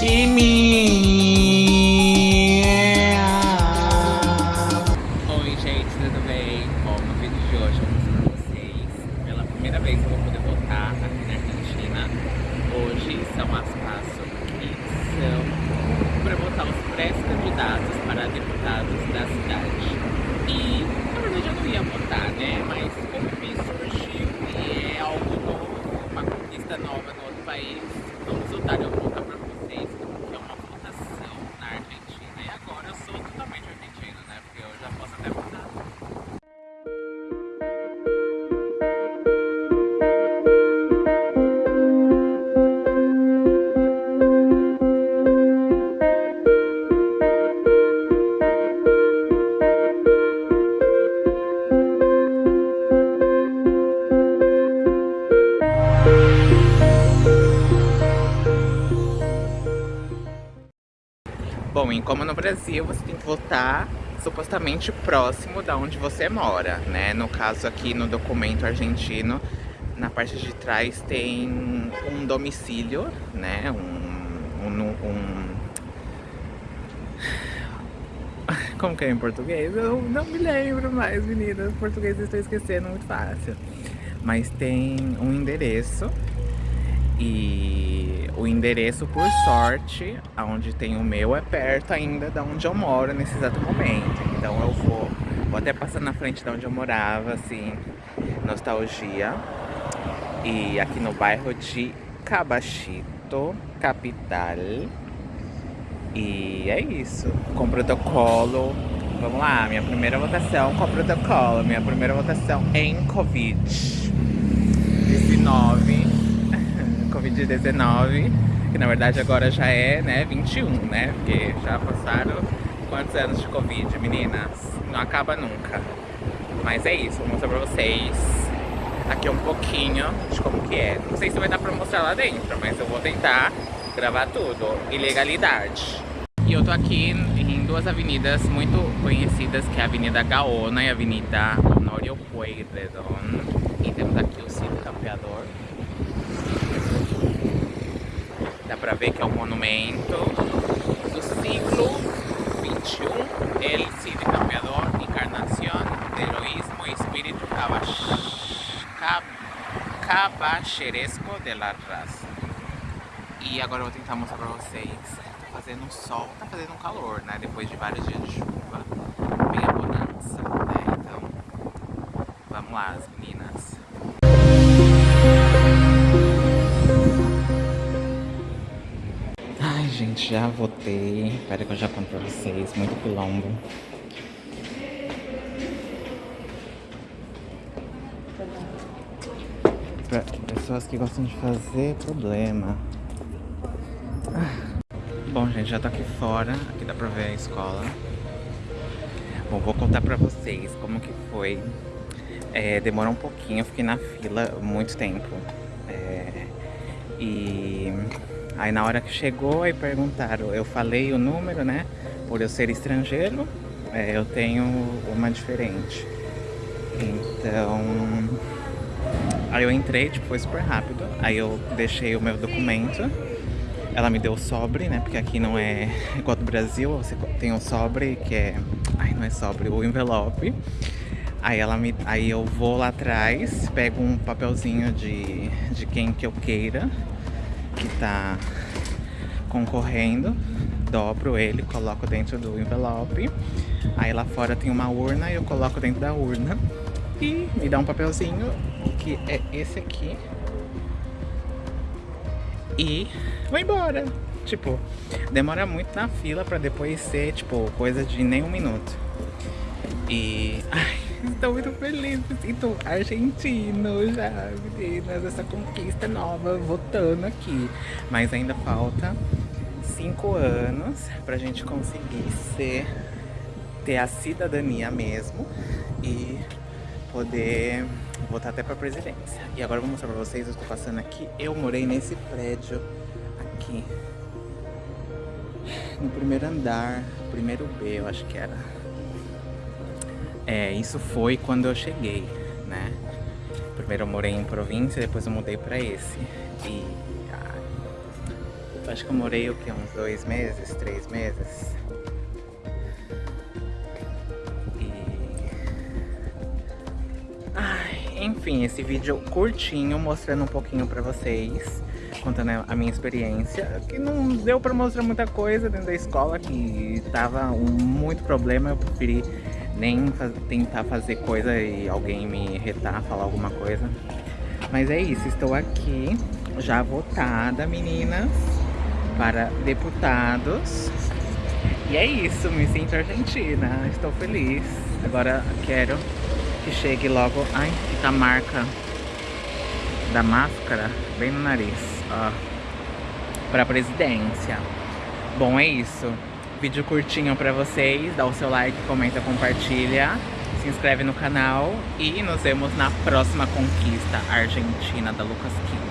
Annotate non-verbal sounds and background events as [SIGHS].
Oi, gente, tudo bem? Bom, no vídeo de hoje eu vou mostrar pra vocês. Pela primeira vez eu vou poder votar aqui na Argentina. Hoje são as PASO, que são para votar os pré-candidatos para deputados da cidade. E, na verdade, eu não ia votar, né? Mas como me surgiu e é algo novo, uma conquista nova no outro país, vamos votar eu vou colocar pra vocês como que é uma votação na Argentina. E agora eu sou totalmente argentino, né? Porque eu já posso até Bom, e como no Brasil você tem que votar supostamente próximo da onde você mora, né? No caso aqui no documento argentino, na parte de trás tem um domicílio, né? Um, um, um... [SIGHS] Como que é em português? Eu não me lembro mais, meninas. Português eu estou esquecendo muito fácil. Mas tem um endereço e o endereço, por sorte, onde tem o meu é perto ainda da onde eu moro nesse exato momento. Então eu vou, vou até passar na frente de onde eu morava, assim, nostalgia. E aqui no bairro de Cabachito, capital. E é isso, com protocolo. Vamos lá, minha primeira votação com protocolo. Minha primeira votação em Covid-19. Covid-19, que na verdade agora já é, né, 21, né? Porque já passaram quantos anos de Covid, meninas? Não acaba nunca. Mas é isso, vou mostrar pra vocês aqui um pouquinho de como que é. Não sei se vai dar pra mostrar lá dentro, mas eu vou tentar gravar tudo. Ilegalidade. E eu tô aqui em duas avenidas muito conhecidas, que é a Avenida Gaona e a Avenida Honório Pueyrredón. E temos aqui o Cid Campeador. Pra ver que é um monumento do século XXI. El Cid Campeador, encarnação de heroísmo e espírito cabacheresco de la raça. E agora eu vou tentar mostrar pra vocês. Tá fazendo um sol, tá fazendo um calor, né? Depois de vários dias de chuva. Bem a bonança, né? Então, vamos lá, as meninas. Ai, gente, já votei. Espera que eu já conto pra vocês. Muito quilombo. Pra pessoas que gostam de fazer problema. Bom, gente, já tô aqui fora. Aqui dá pra ver a escola. Bom, vou contar pra vocês como que foi. É, demorou um pouquinho, eu fiquei na fila muito tempo. É, e aí na hora que chegou, aí perguntaram, eu falei o número, né? Por eu ser estrangeiro, é, eu tenho uma diferente. Então, aí eu entrei, tipo, foi super rápido. Aí eu deixei o meu documento. Ela me deu o sobre, né? Porque aqui não é [LAUGHS] igual do Brasil, você tem o sobre que é... Ai, não é sobre, o envelope. Aí, ela me, aí eu vou lá atrás, pego um papelzinho de, de quem que eu queira, que tá concorrendo, dobro ele, coloco dentro do envelope. Aí lá fora tem uma urna e eu coloco dentro da urna. E me dá um papelzinho, que é esse aqui. E vou embora. Tipo, demora muito na fila pra depois ser, tipo, coisa de nem um minuto. E... Ai, [LAUGHS] estou muito feliz, me sinto argentino já, meninas, essa conquista nova, votando aqui. Mas ainda falta cinco anos pra gente conseguir ser, ter a cidadania mesmo e poder votar até pra presidência. E agora eu vou mostrar pra vocês, eu estou passando aqui, eu morei nesse prédio aqui, no primeiro andar, primeiro B, eu acho que era. É, isso foi quando eu cheguei, né? Primeiro eu morei em província, depois eu mudei pra esse. E... Acho que eu morei o que? Uns dois meses, três meses. E... Ai, enfim, esse vídeo curtinho mostrando um pouquinho pra vocês contando a minha experiência, que não deu pra mostrar muita coisa dentro da escola, que tava um, muito problema, eu preferi nem tentar fazer coisa e alguém me retar, falar alguma coisa. Mas é isso, estou aqui, já votada, meninas, para deputados. E é isso, me sinto argentina, estou feliz. Agora quero que chegue logo... Ai, fica a marca da máscara bem no nariz uh, para presidência. Bom, é isso. Vídeo curtinho para vocês. Dá o seu like, comenta, compartilha. Se inscreve no canal e nos vemos na próxima conquista argentina da Lucas Kim.